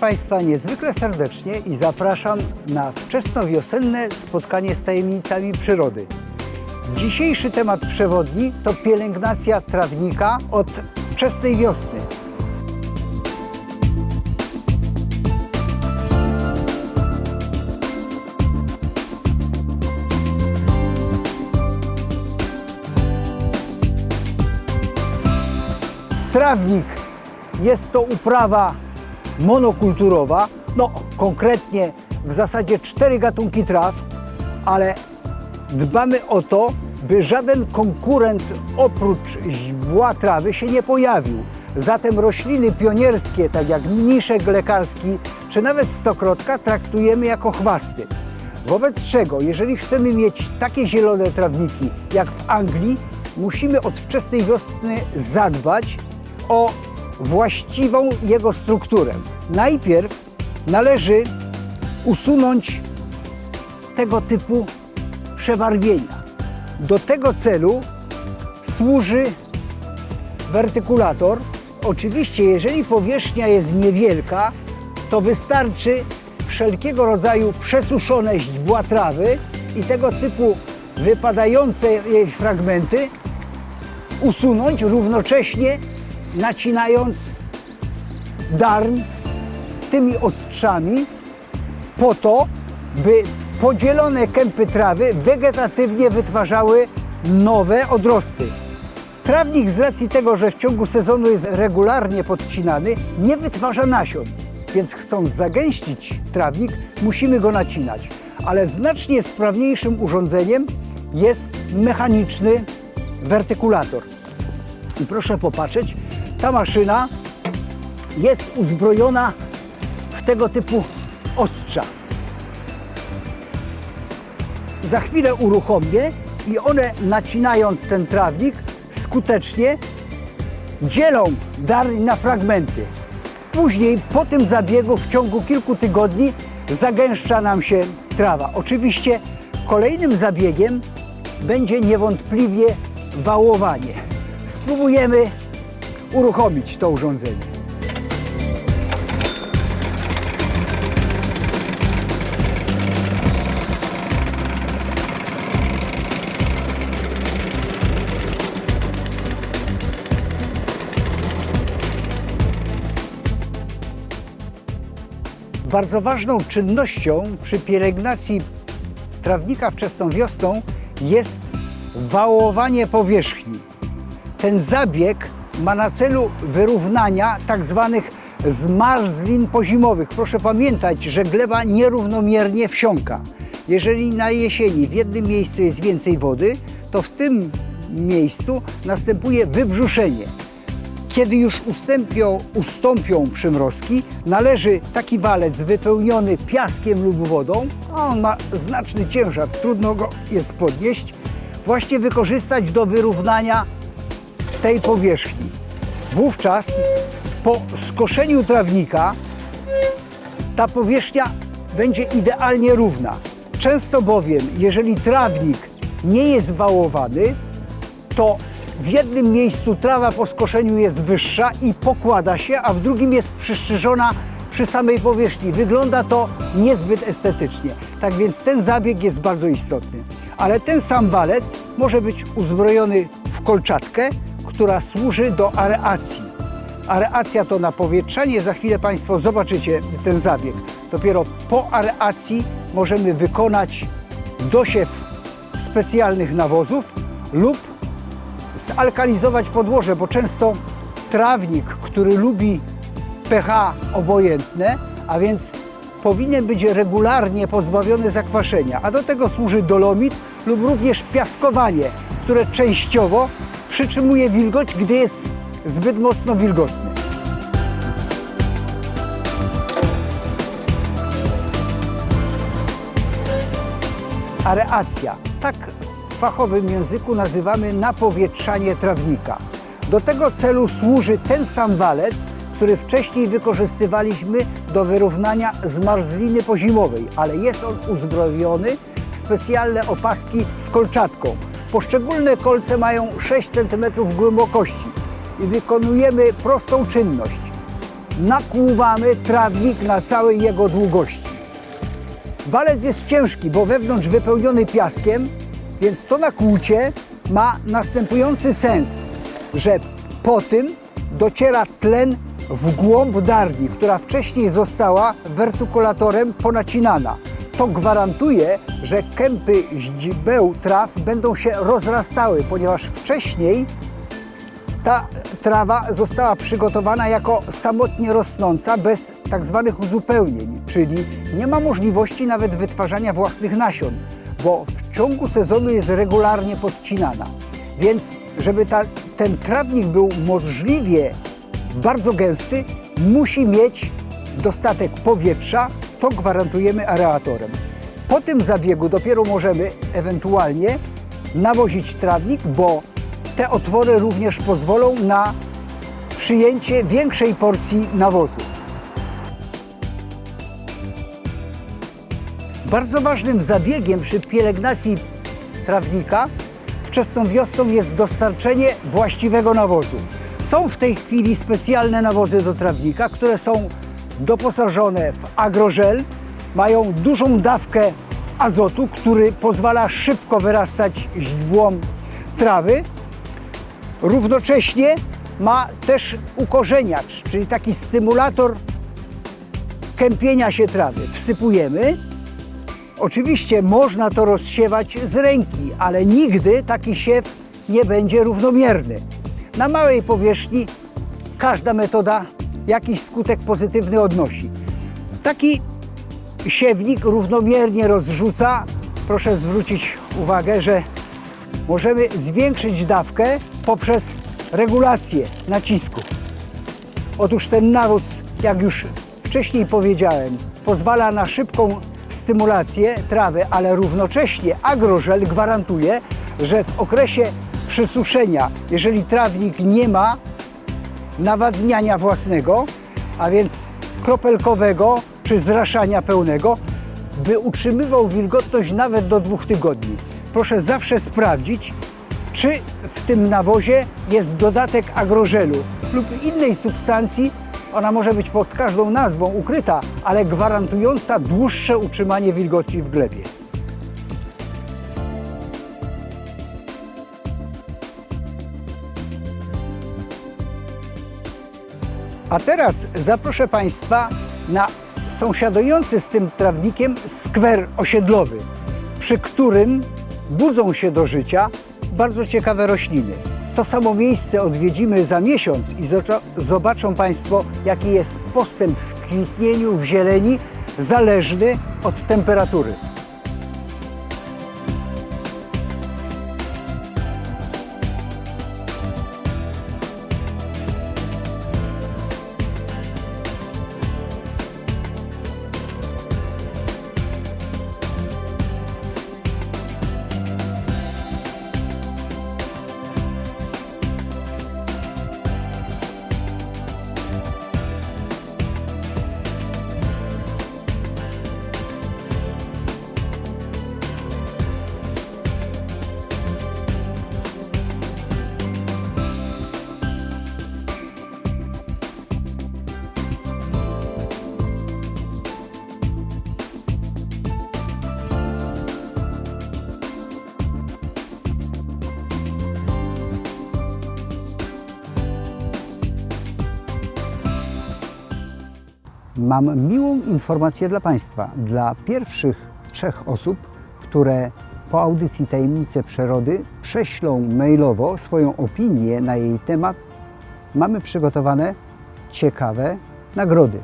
Państwa niezwykle serdecznie i zapraszam na wczesnowiosenne spotkanie z tajemnicami przyrody. Dzisiejszy temat przewodni to pielęgnacja trawnika od wczesnej wiosny. Trawnik jest to uprawa monokulturowa, no konkretnie w zasadzie cztery gatunki traw, ale dbamy o to, by żaden konkurent oprócz źbła trawy się nie pojawił. Zatem rośliny pionierskie, tak jak mniszek lekarski czy nawet stokrotka, traktujemy jako chwasty. Wobec czego, jeżeli chcemy mieć takie zielone trawniki jak w Anglii, musimy od wczesnej wiosny zadbać o właściwą jego strukturę. Najpierw należy usunąć tego typu przebarwienia. Do tego celu służy wertykulator. Oczywiście, jeżeli powierzchnia jest niewielka, to wystarczy wszelkiego rodzaju przesuszone źdźbła trawy i tego typu wypadające jej fragmenty usunąć równocześnie nacinając darn tymi ostrzami po to, by podzielone kępy trawy wegetatywnie wytwarzały nowe odrosty. Trawnik z racji tego, że w ciągu sezonu jest regularnie podcinany, nie wytwarza nasion, więc chcąc zagęścić trawnik, musimy go nacinać. Ale znacznie sprawniejszym urządzeniem jest mechaniczny wertykulator. I proszę popatrzeć, ta maszyna jest uzbrojona w tego typu ostrza. Za chwilę uruchomię i one nacinając ten trawnik skutecznie dzielą darń na fragmenty. Później po tym zabiegu w ciągu kilku tygodni zagęszcza nam się trawa. Oczywiście kolejnym zabiegiem będzie niewątpliwie wałowanie. Spróbujemy uruchomić to urządzenie. Bardzo ważną czynnością przy pielęgnacji trawnika wczesną wiosną jest wałowanie powierzchni. Ten zabieg ma na celu wyrównania tak zwanych zmarzlin pozimowych. Proszę pamiętać, że gleba nierównomiernie wsiąka. Jeżeli na jesieni w jednym miejscu jest więcej wody, to w tym miejscu następuje wybrzuszenie. Kiedy już ustąpią, ustąpią przymrozki, należy taki walec wypełniony piaskiem lub wodą, a on ma znaczny ciężar, trudno go jest podnieść, właśnie wykorzystać do wyrównania tej powierzchni. Wówczas po skoszeniu trawnika ta powierzchnia będzie idealnie równa. Często bowiem, jeżeli trawnik nie jest wałowany, to w jednym miejscu trawa po skoszeniu jest wyższa i pokłada się, a w drugim jest przyszczyżona przy samej powierzchni. Wygląda to niezbyt estetycznie. Tak więc ten zabieg jest bardzo istotny. Ale ten sam walec może być uzbrojony w kolczatkę, która służy do areacji. Areacja to napowietrzanie, za chwilę Państwo zobaczycie ten zabieg. Dopiero po areacji możemy wykonać dosiew specjalnych nawozów lub zalkalizować podłoże, bo często trawnik, który lubi pH obojętne, a więc powinien być regularnie pozbawiony zakwaszenia, a do tego służy dolomit lub również piaskowanie, które częściowo przytrzymuje wilgoć, gdy jest zbyt mocno wilgotny. Areacja. Tak w fachowym języku nazywamy napowietrzanie trawnika. Do tego celu służy ten sam walec, który wcześniej wykorzystywaliśmy do wyrównania zmarzliny pozimowej, ale jest on uzbrojony w specjalne opaski z kolczatką. Poszczególne kolce mają 6 cm głębokości i wykonujemy prostą czynność. nakłuwamy trawnik na całej jego długości. Walec jest ciężki, bo wewnątrz wypełniony piaskiem, więc to nakłucie ma następujący sens, że po tym dociera tlen w głąb darni, która wcześniej została wertykulatorem ponacinana. To gwarantuje, że kępy źdźbeł traw będą się rozrastały, ponieważ wcześniej ta trawa została przygotowana jako samotnie rosnąca, bez tak zwanych uzupełnień, czyli nie ma możliwości nawet wytwarzania własnych nasion, bo w ciągu sezonu jest regularnie podcinana. Więc, żeby ta, ten trawnik był możliwie bardzo gęsty, musi mieć dostatek powietrza, to gwarantujemy aeratorem. Po tym zabiegu dopiero możemy ewentualnie nawozić trawnik, bo te otwory również pozwolą na przyjęcie większej porcji nawozu. Bardzo ważnym zabiegiem przy pielęgnacji trawnika wczesną wiosną jest dostarczenie właściwego nawozu. Są w tej chwili specjalne nawozy do trawnika, które są doposażone w agrożel, mają dużą dawkę azotu, który pozwala szybko wyrastać źdźbłom trawy. Równocześnie ma też ukorzeniacz, czyli taki stymulator kępienia się trawy. Wsypujemy. Oczywiście można to rozsiewać z ręki, ale nigdy taki siew nie będzie równomierny. Na małej powierzchni każda metoda jakiś skutek pozytywny odnosi. Taki siewnik równomiernie rozrzuca. Proszę zwrócić uwagę, że możemy zwiększyć dawkę poprzez regulację nacisku. Otóż ten nawóz, jak już wcześniej powiedziałem, pozwala na szybką stymulację trawy, ale równocześnie agrożel gwarantuje, że w okresie przysuszenia, jeżeli trawnik nie ma nawadniania własnego, a więc kropelkowego czy zraszania pełnego, by utrzymywał wilgotność nawet do dwóch tygodni. Proszę zawsze sprawdzić, czy w tym nawozie jest dodatek agrożelu lub innej substancji, ona może być pod każdą nazwą ukryta, ale gwarantująca dłuższe utrzymanie wilgoci w glebie. A teraz zaproszę Państwa na sąsiadujący z tym trawnikiem skwer osiedlowy, przy którym budzą się do życia bardzo ciekawe rośliny. To samo miejsce odwiedzimy za miesiąc i zobaczą Państwo, jaki jest postęp w kwitnieniu, w zieleni, zależny od temperatury. Mam miłą informację dla Państwa. Dla pierwszych trzech osób, które po audycji Tajemnice Przyrody prześlą mailowo swoją opinię na jej temat, mamy przygotowane ciekawe nagrody.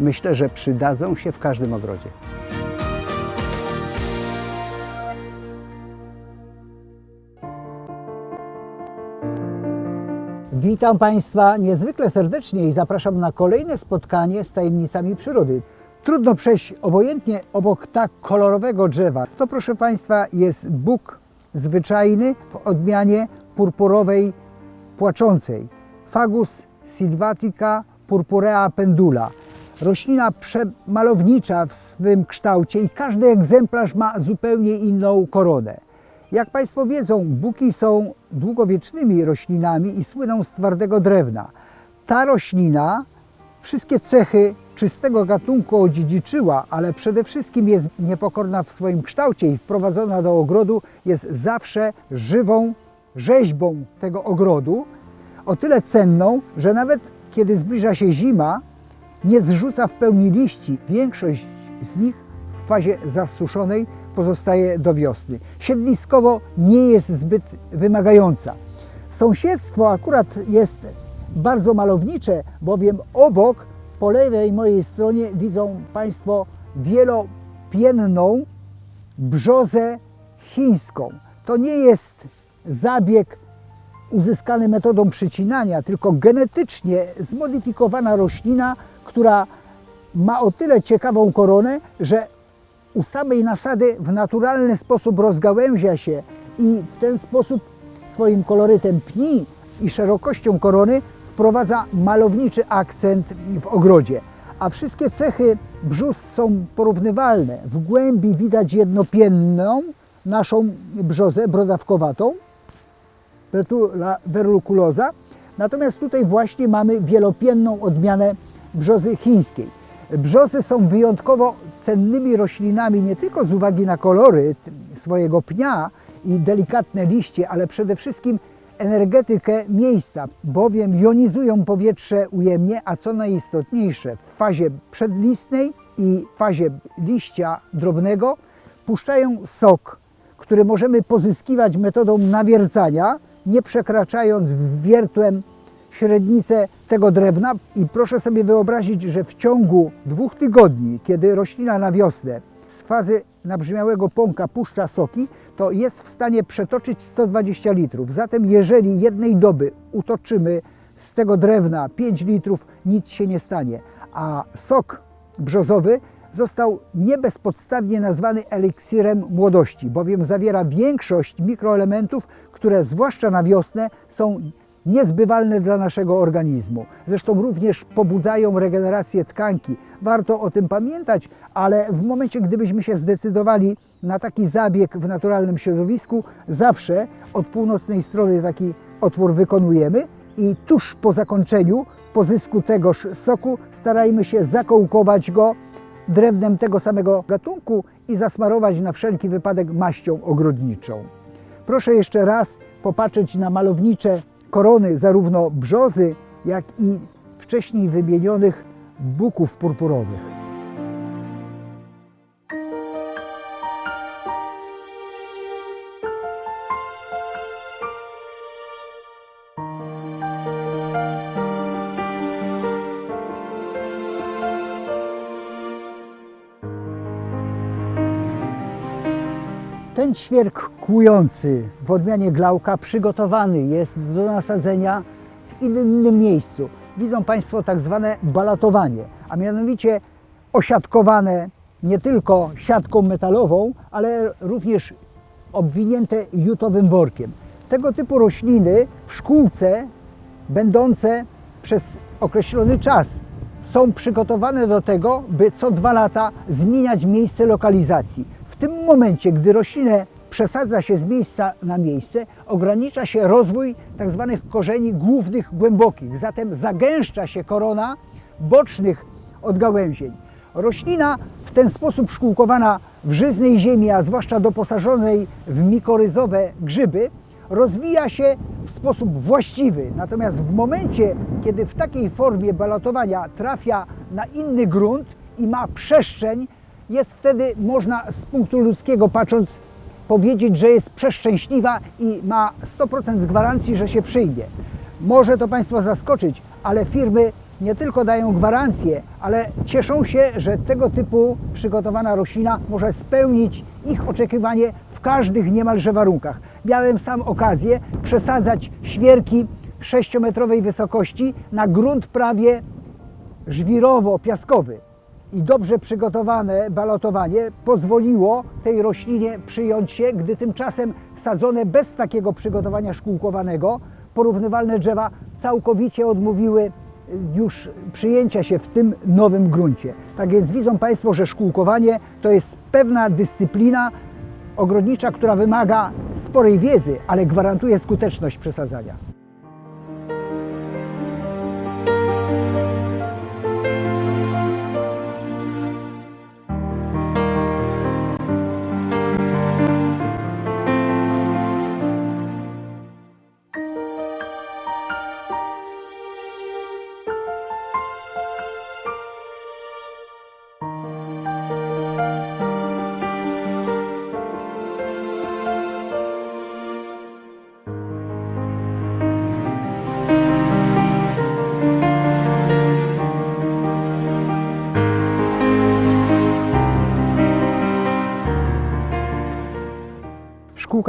Myślę, że przydadzą się w każdym ogrodzie. Witam Państwa niezwykle serdecznie i zapraszam na kolejne spotkanie z tajemnicami przyrody. Trudno przejść obojętnie obok tak kolorowego drzewa. To proszę Państwa jest bóg zwyczajny w odmianie purpurowej płaczącej. Fagus sylvatica purpurea pendula. Roślina przemalownicza w swym kształcie i każdy egzemplarz ma zupełnie inną koronę. Jak Państwo wiedzą, buki są długowiecznymi roślinami i słyną z twardego drewna. Ta roślina wszystkie cechy czystego gatunku odziedziczyła, ale przede wszystkim jest niepokorna w swoim kształcie i wprowadzona do ogrodu jest zawsze żywą rzeźbą tego ogrodu, o tyle cenną, że nawet kiedy zbliża się zima, nie zrzuca w pełni liści. Większość z nich w fazie zasuszonej pozostaje do wiosny. Siedliskowo nie jest zbyt wymagająca. Sąsiedztwo akurat jest bardzo malownicze, bowiem obok, po lewej mojej stronie widzą Państwo wielopienną brzozę chińską. To nie jest zabieg uzyskany metodą przycinania, tylko genetycznie zmodyfikowana roślina, która ma o tyle ciekawą koronę, że u samej nasady w naturalny sposób rozgałęzia się i w ten sposób swoim kolorytem pni i szerokością korony wprowadza malowniczy akcent w ogrodzie. A wszystkie cechy brzus są porównywalne. W głębi widać jednopienną naszą brzozę brodawkowatą, Petula verruculosa. Natomiast tutaj właśnie mamy wielopienną odmianę brzozy chińskiej. Brzozy są wyjątkowo cennymi roślinami nie tylko z uwagi na kolory swojego pnia i delikatne liście, ale przede wszystkim energetykę miejsca, bowiem jonizują powietrze ujemnie, a co najistotniejsze w fazie przedlistnej i fazie liścia drobnego puszczają sok, który możemy pozyskiwać metodą nawiercania, nie przekraczając wiertłem średnicę tego drewna i proszę sobie wyobrazić, że w ciągu dwóch tygodni, kiedy roślina na wiosnę z fazy nabrzmiałego pąka puszcza soki, to jest w stanie przetoczyć 120 litrów. Zatem jeżeli jednej doby utoczymy z tego drewna 5 litrów, nic się nie stanie. A sok brzozowy został nie bezpodstawnie nazwany eliksirem młodości, bowiem zawiera większość mikroelementów, które zwłaszcza na wiosnę są niezbywalne dla naszego organizmu. Zresztą również pobudzają regenerację tkanki. Warto o tym pamiętać, ale w momencie, gdybyśmy się zdecydowali na taki zabieg w naturalnym środowisku, zawsze od północnej strony taki otwór wykonujemy i tuż po zakończeniu pozysku tegoż soku starajmy się zakołkować go drewnem tego samego gatunku i zasmarować na wszelki wypadek maścią ogrodniczą. Proszę jeszcze raz popatrzeć na malownicze korony zarówno brzozy, jak i wcześniej wymienionych buków purpurowych. Ten ćwierk kłujący w odmianie glauka przygotowany jest do nasadzenia w innym miejscu. Widzą Państwo tak zwane balatowanie, a mianowicie osiadkowane nie tylko siatką metalową, ale również obwinięte jutowym workiem. Tego typu rośliny w szkółce, będące przez określony czas, są przygotowane do tego, by co dwa lata zmieniać miejsce lokalizacji. Tym momencie, gdy roślinę przesadza się z miejsca na miejsce, ogranicza się rozwój tzw. korzeni głównych głębokich, zatem zagęszcza się korona bocznych odgałęzień. Roślina w ten sposób szkółkowana w żyznej ziemi, a zwłaszcza doposażonej w mikoryzowe grzyby, rozwija się w sposób właściwy. Natomiast w momencie, kiedy w takiej formie balatowania trafia na inny grunt i ma przestrzeń, jest wtedy, można z punktu ludzkiego patrząc, powiedzieć, że jest przeszczęśliwa i ma 100% gwarancji, że się przyjmie. Może to Państwa zaskoczyć, ale firmy nie tylko dają gwarancję, ale cieszą się, że tego typu przygotowana roślina może spełnić ich oczekiwanie w każdych niemalże warunkach. Miałem sam okazję przesadzać świerki 6-metrowej wysokości na grunt prawie żwirowo-piaskowy i dobrze przygotowane balotowanie pozwoliło tej roślinie przyjąć się, gdy tymczasem sadzone bez takiego przygotowania szkółkowanego, porównywalne drzewa całkowicie odmówiły już przyjęcia się w tym nowym gruncie. Tak więc widzą Państwo, że szkółkowanie to jest pewna dyscyplina ogrodnicza, która wymaga sporej wiedzy, ale gwarantuje skuteczność przesadzania.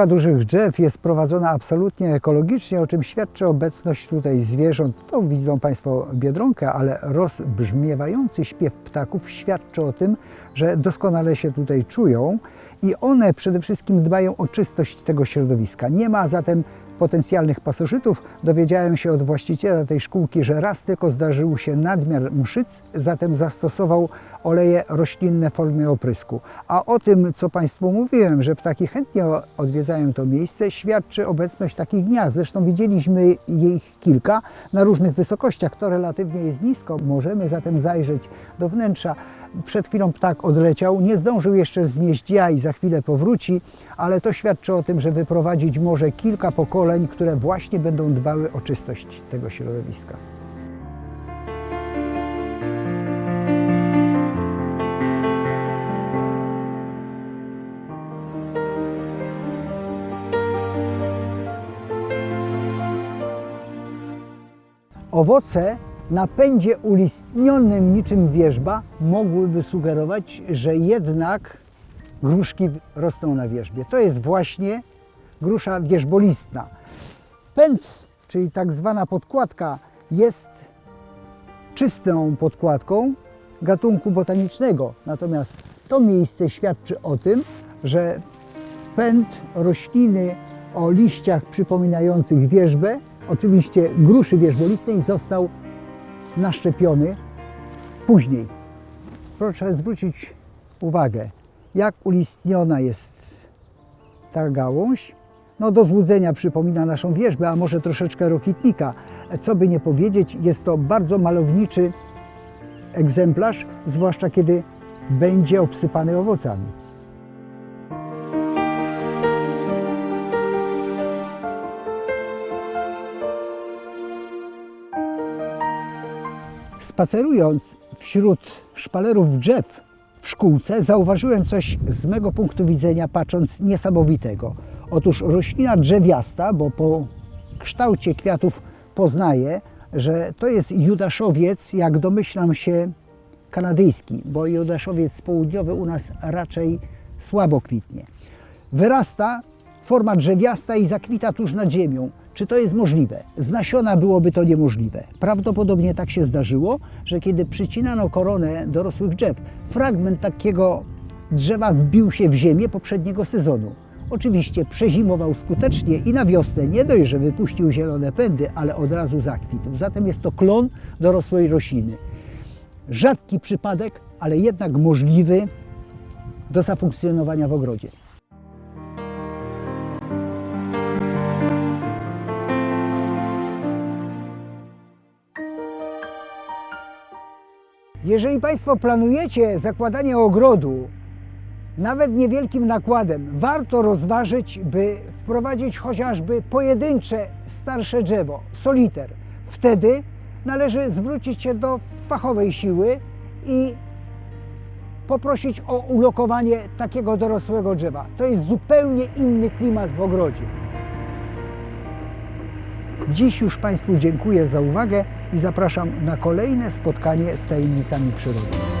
Obróbka dużych drzew jest prowadzona absolutnie ekologicznie, o czym świadczy obecność tutaj zwierząt. To widzą Państwo biedronkę, ale rozbrzmiewający śpiew ptaków świadczy o tym, że doskonale się tutaj czują i one przede wszystkim dbają o czystość tego środowiska. Nie ma zatem potencjalnych pasożytów. Dowiedziałem się od właściciela tej szkółki, że raz tylko zdarzył się nadmiar mszyc, zatem zastosował oleje roślinne w formie oprysku. A o tym, co Państwu mówiłem, że ptaki chętnie odwiedzają to miejsce, świadczy obecność takich gniazd. Zresztą widzieliśmy ich kilka na różnych wysokościach. To relatywnie jest nisko. Możemy zatem zajrzeć do wnętrza. Przed chwilą ptak odleciał, nie zdążył jeszcze znieść jaj, za chwilę powróci, ale to świadczy o tym, że wyprowadzić może kilka pokoleń, które właśnie będą dbały o czystość tego środowiska. Owoce na pędzie ulistnionym niczym wierzba mogłyby sugerować, że jednak gruszki rosną na wierzbie. To jest właśnie grusza wierzbolistna. Pęd, czyli tak zwana podkładka, jest czystą podkładką gatunku botanicznego. Natomiast to miejsce świadczy o tym, że pęd rośliny o liściach przypominających wierzbę, oczywiście gruszy wierzbolistej, został naszczepiony później. Proszę zwrócić uwagę, jak ulistniona jest ta gałąź. No do złudzenia przypomina naszą wierzbę, a może troszeczkę rokitnika. Co by nie powiedzieć, jest to bardzo malowniczy egzemplarz, zwłaszcza kiedy będzie obsypany owocami. Spacerując wśród szpalerów drzew w szkółce, zauważyłem coś z mego punktu widzenia, patrząc niesamowitego. Otóż roślina drzewiasta, bo po kształcie kwiatów poznaję, że to jest judaszowiec, jak domyślam się, kanadyjski, bo judaszowiec południowy u nas raczej słabo kwitnie. Wyrasta forma drzewiasta i zakwita tuż nad ziemią. Czy to jest możliwe? Z nasiona byłoby to niemożliwe. Prawdopodobnie tak się zdarzyło, że kiedy przycinano koronę dorosłych drzew, fragment takiego drzewa wbił się w ziemię poprzedniego sezonu. Oczywiście przezimował skutecznie i na wiosnę nie dość, że wypuścił zielone pędy, ale od razu zakwitł. Zatem jest to klon dorosłej rośliny. Rzadki przypadek, ale jednak możliwy do zafunkcjonowania w ogrodzie. Jeżeli Państwo planujecie zakładanie ogrodu, nawet niewielkim nakładem, warto rozważyć, by wprowadzić chociażby pojedyncze, starsze drzewo, soliter. Wtedy należy zwrócić się do fachowej siły i poprosić o ulokowanie takiego dorosłego drzewa. To jest zupełnie inny klimat w ogrodzie. Dziś już Państwu dziękuję za uwagę i zapraszam na kolejne spotkanie z tajemnicami przyrody.